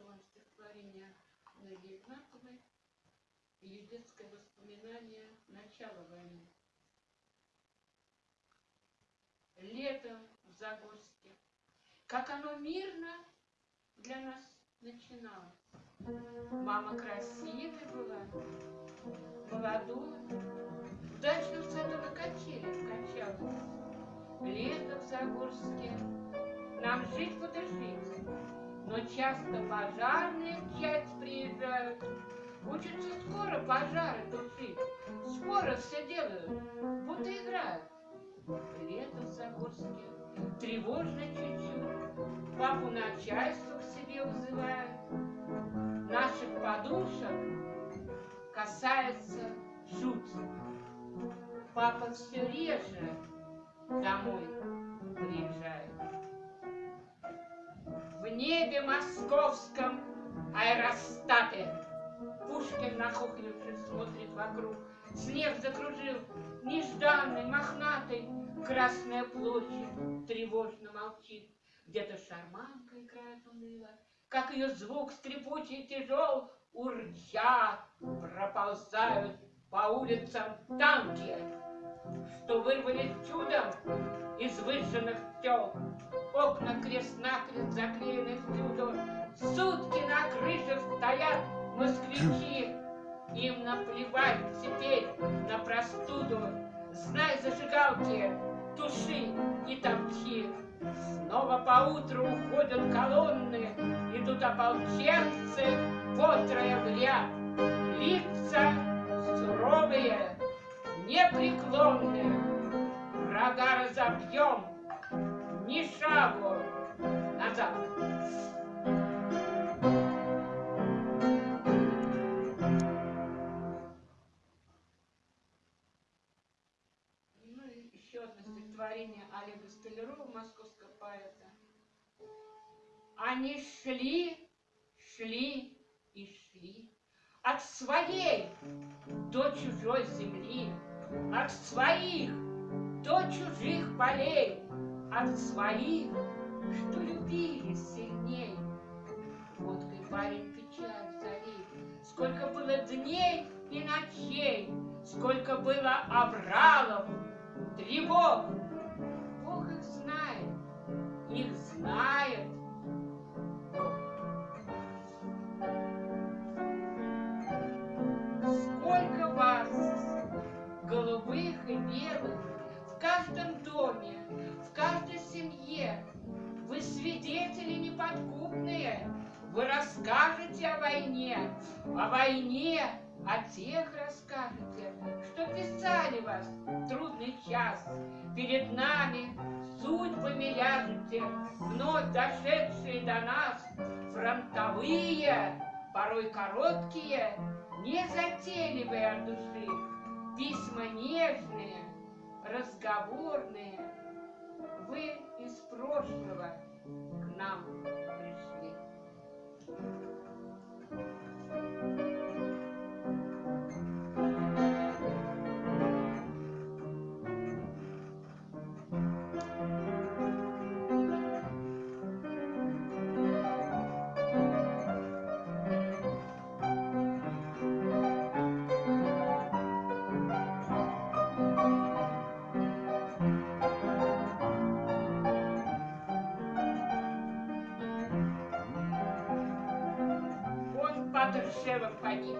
том стихотворение Наги Игнатовой ее детское воспоминание начала войны. Лето в Загорске, как оно мирно для нас начиналось. Мама красивая была, молодой, в дачном саду на качелях качалась. Лето в Загорске, нам жить жить, но часто пожарные в часть приезжают, Учатся скоро пожары тушить, скоро все делают, будто играют. Лето в Загорске, тревожно чуть-чуть, Папу начальство к себе вызывает. Наших подушек касается жуть. Папа все реже домой приезжает. Небе московском аэростате Пушкин, нахохлившись, смотрит вокруг. Снег закружил, нежданный, мохнатый, Красная площадь тревожно молчит. Где-то шарманка играет уныло, Как ее звук скрипучий тяжел, Урча проползают по улицам танки, Что вырвались чудом из выжженных тел. Окна крест-накрест заклеены всюду, Сутки на крышах стоят москвичи, им наплевать теперь на простуду. Знай зажигалки, туши и топчи. Снова поутру уходят колонны, Идут ополченцы, потрое в ряд. Лица суровые, непреклонные. Врага разобьем, ни шагу назад. стихотворение Олега Столярова, московского поэта. Они шли, шли и шли от своей до чужой земли, от своих до чужих полей, от своих, что любили сильней. Водкой парень печаль залил, сколько было дней и ночей, сколько было обралов, тревог, расскажете о войне, о войне, о тех расскажете, что писали вас в трудный час. Перед нами судьбами ляжете, вновь дошедшие до нас, фронтовые, порой короткие, незатейливые от души, письма нежные, разговорные. Вы из прошлого к нам пришли. Ржевом погиб.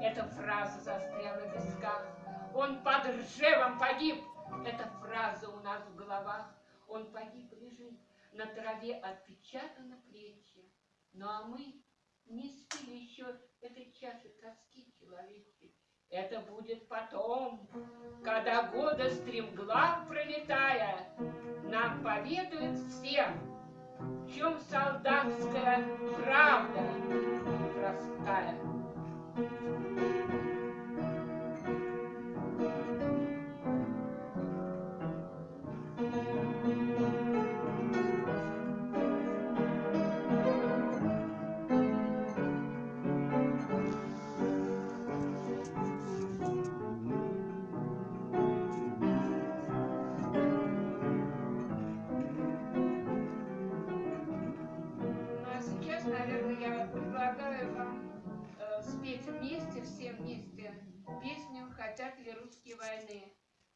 Эта фраза застряла в висках. Он под Ржевом погиб. Эта фраза у нас в головах. Он погиб, лежит на траве, отпечатаны плечи. Ну а мы не спили еще этой чаши тоски человечьей. Это будет потом, когда года стремглав пролетая, нам поведают всем, в чем солдатская правда cara, cara. Gracias. Спеть вместе, все вместе, песню «Хотят ли русские войны».